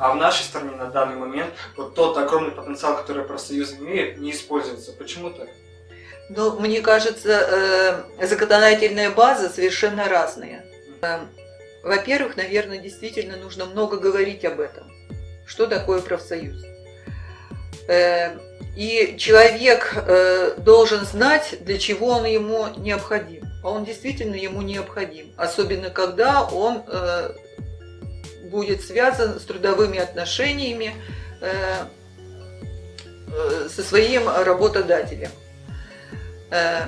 а в нашей стране на данный момент вот тот огромный потенциал, который профсоюз имеет, не используется. Почему так? Ну, мне кажется, э, законодательная база совершенно разная. Э, во-первых, наверное, действительно нужно много говорить об этом. Что такое профсоюз? Э, и человек должен знать, для чего он ему необходим. А он действительно ему необходим. Особенно, когда он будет связан с трудовыми отношениями со своим работодателем. Э,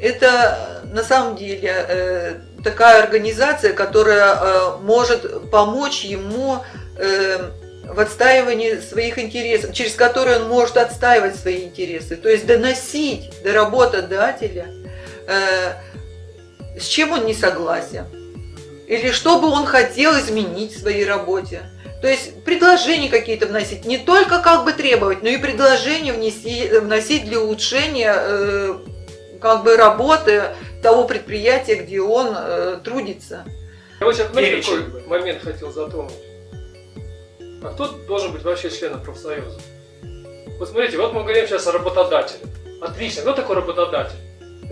это на самом деле э, такая организация, которая э, может помочь ему в отстаивании своих интересов, через которые он может отстаивать свои интересы, то есть доносить до работодателя, с чем он не согласен, или что бы он хотел изменить в своей работе. То есть предложения какие-то вносить, не только как бы требовать, но и предложения внеси, вносить для улучшения как бы работы того предприятия, где он э, трудится. Я вот сейчас, знаете, какой момент хотел затронуть? А кто должен быть вообще членом профсоюза? Вот смотрите, вот мы говорим сейчас о работодателе. Отлично, кто такой работодатель?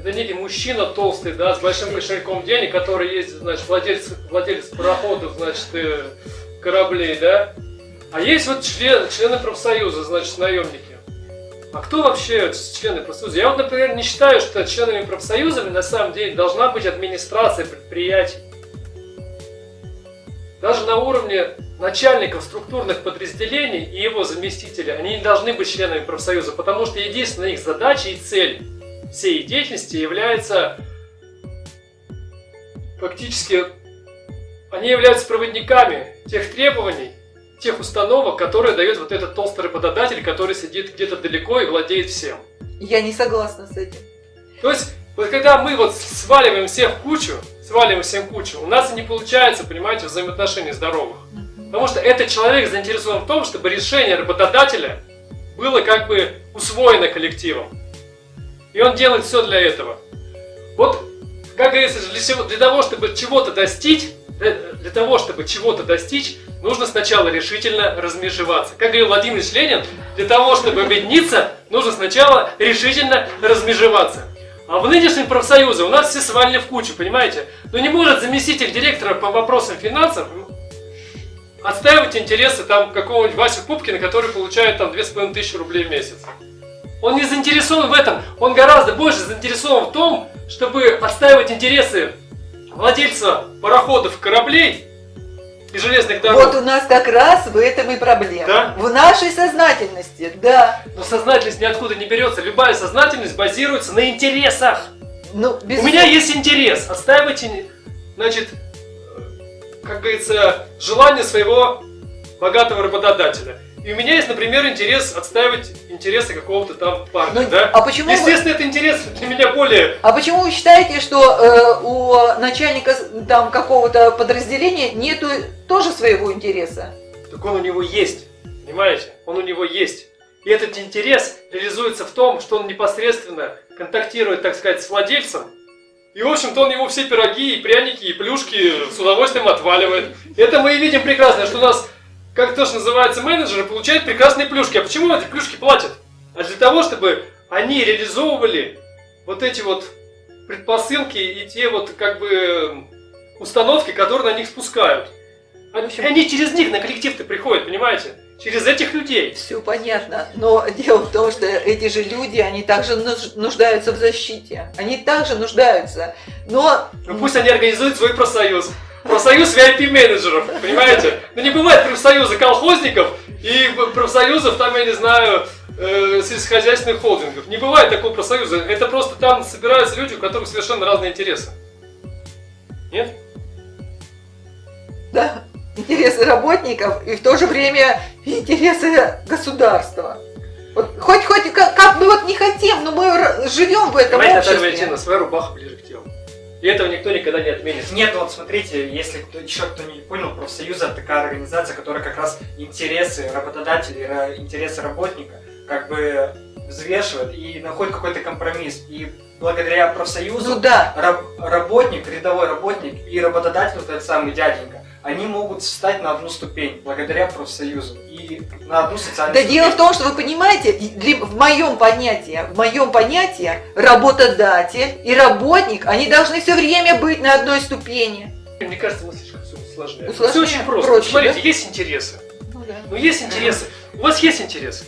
Это некий мужчина толстый, да, с большим кошельком денег, который есть, значит, владелец, владелец пароходов, значит, э, кораблей, да. А есть вот член, члены профсоюза, значит, наемники. А кто вообще члены профсоюза? Я вот, например, не считаю, что членами профсоюзами на самом деле должна быть администрация предприятий. Даже на уровне начальников структурных подразделений и его заместителей, они не должны быть членами профсоюза, потому что единственная их задача и цель всей деятельности является фактически, они являются проводниками тех требований, тех установок, которые дает вот этот толстый работодатель, который сидит где-то далеко и владеет всем. Я не согласна с этим. То есть, вот когда мы вот сваливаем всех в кучу, сваливаем всем кучу, у нас и не получается, понимаете, взаимоотношений здоровых. Потому что этот человек заинтересован в том, чтобы решение работодателя было как бы усвоено коллективом. И он делает все для этого. Вот, как говорится, для, для того, чтобы чего-то достичь, для, для того, чтобы чего-то достичь, нужно сначала решительно размежеваться. Как говорил Владимир Ленин, для того, чтобы объединиться, нужно сначала решительно размежеваться. А в нынешнем профсоюзе у нас все свалили в кучу, понимаете? Но не может заместитель директора по вопросам финансов отстаивать интересы там какого-нибудь Васи Пупкина, который получает там 2500 рублей в месяц. Он не заинтересован в этом, он гораздо больше заинтересован в том, чтобы отстаивать интересы владельца пароходов, кораблей и железных дорог. Вот у нас как раз в этом и проблема. Да? В нашей сознательности, да. Но сознательность ниоткуда не берется. Любая сознательность базируется на интересах. Ну, безусловно. У меня есть интерес отстаивать, значит, как говорится, желание своего богатого работодателя. И у меня есть, например, интерес отстаивать интересы какого-то там парня, ну, да? А почему Естественно, вы... это интерес для меня более... А почему вы считаете, что э, у начальника там какого-то подразделения нету тоже своего интереса? Так он у него есть, понимаете? Он у него есть. И этот интерес реализуется в том, что он непосредственно контактирует, так сказать, с владельцем, и, в общем-то, он ему все пироги, и пряники, и плюшки с удовольствием отваливает. Это мы и видим прекрасно, что у нас как то, что называется менеджеры, получают прекрасные плюшки. А почему эти плюшки платят? А для того, чтобы они реализовывали вот эти вот предпосылки и те вот как бы установки, которые на них спускают. Общем, они через них на коллектив-то приходят, понимаете? Через этих людей. Все понятно. Но дело в том, что эти же люди, они также нуждаются в защите. Они также нуждаются. Но... Ну пусть они организуют свой профсоюз профсоюз VIP-менеджеров, понимаете? Ну не бывает профсоюза колхозников и профсоюзов, там, я не знаю, э, сельскохозяйственных холдингов. Не бывает такого профсоюза. Это просто там собираются люди, у которых совершенно разные интересы. Нет? Да, интересы работников и в то же время интересы государства. Вот, хоть, хоть, как, как мы вот не хотим, но мы живем в этом Понимаете, обществе. Наталья Валентиновна, своя рубаха ближе. И этого никто никогда не отменит. Нет, вот смотрите, если кто, еще кто не понял, профсоюз это такая организация, которая как раз интересы работодателя, интересы работника как бы взвешивает и находит какой-то компромисс. И благодаря профсоюзу ну, да. раб, работник, рядовой работник и работодатель, вот этот самый дяденька, они могут встать на одну ступень благодаря профсоюзу и на одну социальную Да ступень. дело в том, что вы понимаете, в моем понятии, в моем понятии работодатель и работник, они должны все время быть на одной ступени. Мне кажется, мы слишком все усложняем. Усложняем. Все очень просто. Проще, Смотрите, да? есть интересы. Ну да. Ну, есть интересы. У вас есть интересы?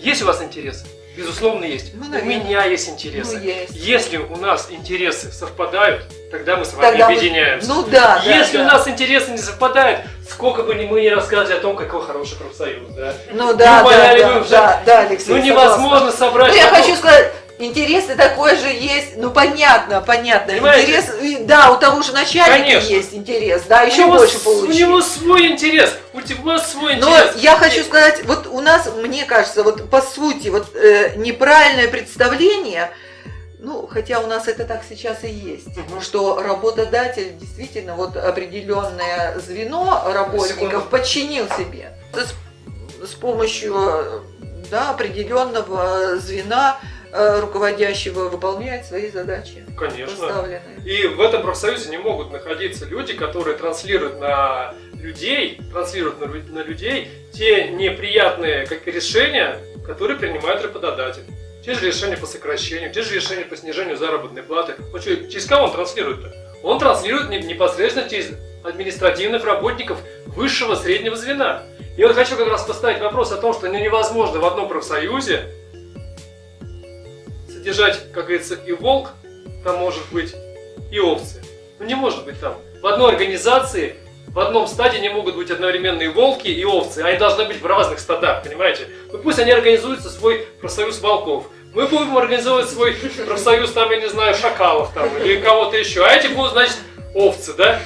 Есть у вас интересы? Безусловно, есть. Ну, у меня есть интересы. Ну, есть. Если у нас интересы совпадают, тогда мы с вами Тогда мы- объединяемся. Ну да, да, Если да. у нас интересы не совпадают, сколько бы ни мы ни рассказывали о том, какой хороший профсоюз, да? Ну да, да, да, да, да, Алексей, Ну согласна. невозможно собрать. Ну, я хочу сказать, интересы такой же есть, ну понятно, понятно. Понимаете? Интерес, да, у того же начальника Конечно. есть интерес, да, У еще него больше получить. У него свой интерес. У тебя свой Но интерес. я хочу сказать, вот у нас, мне кажется, вот по сути, вот э, неправильное представление, ну, хотя у нас это так сейчас и есть, Мгм. что работодатель действительно вот определенное звено работников подчинил себе с, с помощью э, да, определенного звена руководящего выполняет свои задачи Конечно. И в этом профсоюзе не могут находиться люди, которые транслируют на людей, транслируют на, на людей те неприятные как решения, которые принимает работодатель. Те же решения по сокращению, те же решения по снижению заработной платы. Он что, через кого он транслирует-то? Он транслирует не- непосредственно через административных работников высшего среднего звена. И вот хочу как раз поставить вопрос о том, что ну, невозможно в одном профсоюзе содержать, как говорится, и волк, там может быть, и овцы. Ну не может быть там. В одной организации, в одном стаде не могут быть одновременно и волки, и овцы. Они должны быть в разных стадах, понимаете? Ну пусть они организуются свой профсоюз волков. Мы будем организовывать свой профсоюз, там, я не знаю, шакалов там, или кого-то еще. А эти будут, значит, овцы, да?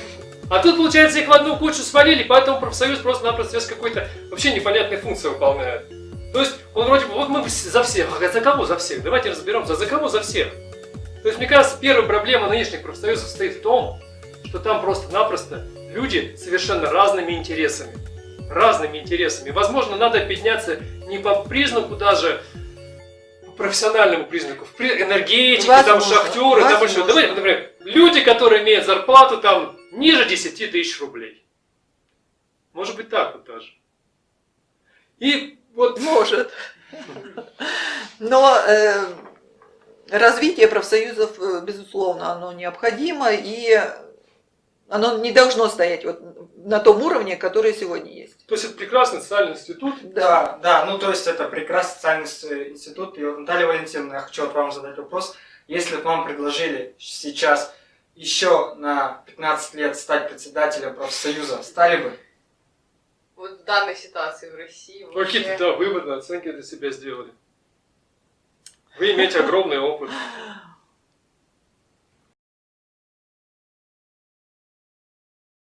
А тут, получается, их в одну кучу свалили, поэтому профсоюз просто-напросто какой-то вообще непонятной функции выполняет. То есть, он вроде бы, вот мы за всех, а за кого за всех? Давайте разберемся, за кого за всех? То есть, мне кажется, первая проблема нынешних профсоюзов состоит в том, что там просто-напросто люди совершенно разными интересами. Разными интересами. Возможно, надо подняться не по признаку даже, профессиональному признаку, энергетики, там Возможно, шахтеры, там еще. Давайте, например, люди, которые имеют зарплату там ниже 10 тысяч рублей. Может быть так вот даже. И вот Может. Но э, развитие профсоюзов, э, безусловно, оно необходимо, и оно не должно стоять вот на том уровне, который сегодня есть. То есть это прекрасный социальный институт. Да, да, ну то есть это прекрасный социальный институт. И вот, Наталья Валентиновна, я хочу вот вам задать вопрос. Если бы вам предложили сейчас еще на 15 лет стать председателем профсоюза, стали бы? Вот в данной ситуации в России Ну, Какие-то вообще... да, выводные оценки для себя сделали. Вы имеете огромный опыт.